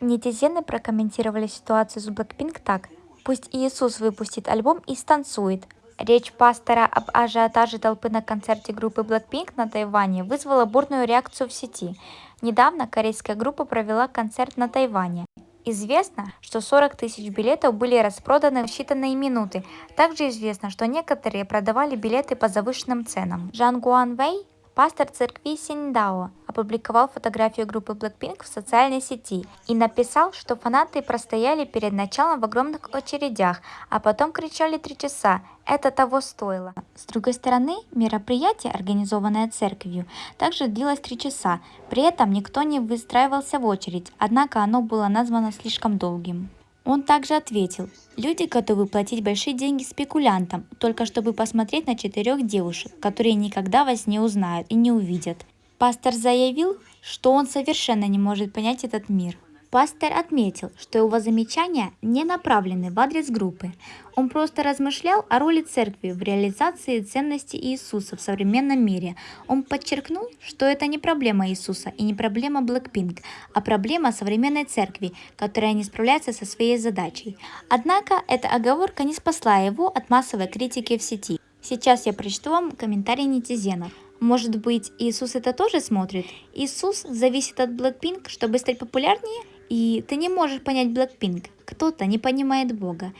Нетизены прокомментировали ситуацию с Blackpink так. Пусть Иисус выпустит альбом и станцует. Речь пастора об ажиотаже толпы на концерте группы Blackpink на Тайване вызвала бурную реакцию в сети. Недавно корейская группа провела концерт на Тайване. Известно, что 40 тысяч билетов были распроданы в считанные минуты. Также известно, что некоторые продавали билеты по завышенным ценам. Жан Гуан Вэй, пастор церкви Синдао, опубликовал фотографию группы Blackpink в социальной сети и написал, что фанаты простояли перед началом в огромных очередях, а потом кричали три часа. Это того стоило. С другой стороны, мероприятие, организованное церковью, также длилось три часа. При этом никто не выстраивался в очередь, однако оно было названо слишком долгим. Он также ответил, люди готовы платить большие деньги спекулянтам, только чтобы посмотреть на четырех девушек, которые никогда вас не узнают и не увидят. Пастор заявил, что он совершенно не может понять этот мир. Пастор отметил, что его замечания не направлены в адрес группы. Он просто размышлял о роли церкви в реализации ценностей Иисуса в современном мире. Он подчеркнул, что это не проблема Иисуса и не проблема Blackpink, а проблема современной церкви, которая не справляется со своей задачей. Однако эта оговорка не спасла его от массовой критики в сети. Сейчас я прочту вам комментарии нетизенов. Может быть, Иисус это тоже смотрит? Иисус зависит от Blackpink, чтобы стать популярнее? И ты не можешь понять Blackpink. Кто-то не понимает Бога.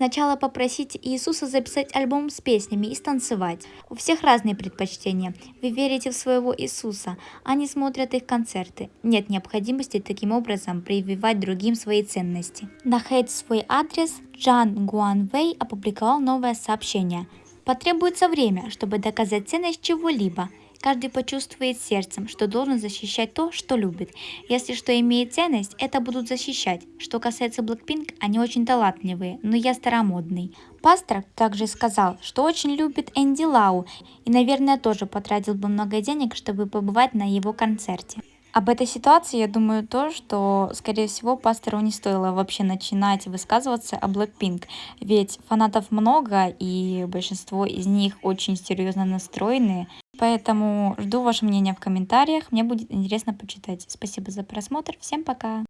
Сначала попросите Иисуса записать альбом с песнями и станцевать. У всех разные предпочтения. Вы верите в своего Иисуса, они смотрят их концерты. Нет необходимости таким образом прививать другим свои ценности. На хейт свой адрес Джан Гуанвей опубликовал новое сообщение. Потребуется время, чтобы доказать ценность чего-либо. Каждый почувствует сердцем, что должен защищать то, что любит. Если что имеет ценность, это будут защищать. Что касается Blackpink, они очень талантливые, но я старомодный. Пастор также сказал, что очень любит Энди Лау и, наверное, тоже потратил бы много денег, чтобы побывать на его концерте. Об этой ситуации я думаю то, что, скорее всего, пастору не стоило вообще начинать высказываться о Blackpink, ведь фанатов много, и большинство из них очень серьезно настроены, поэтому жду ваше мнение в комментариях, мне будет интересно почитать. Спасибо за просмотр, всем пока!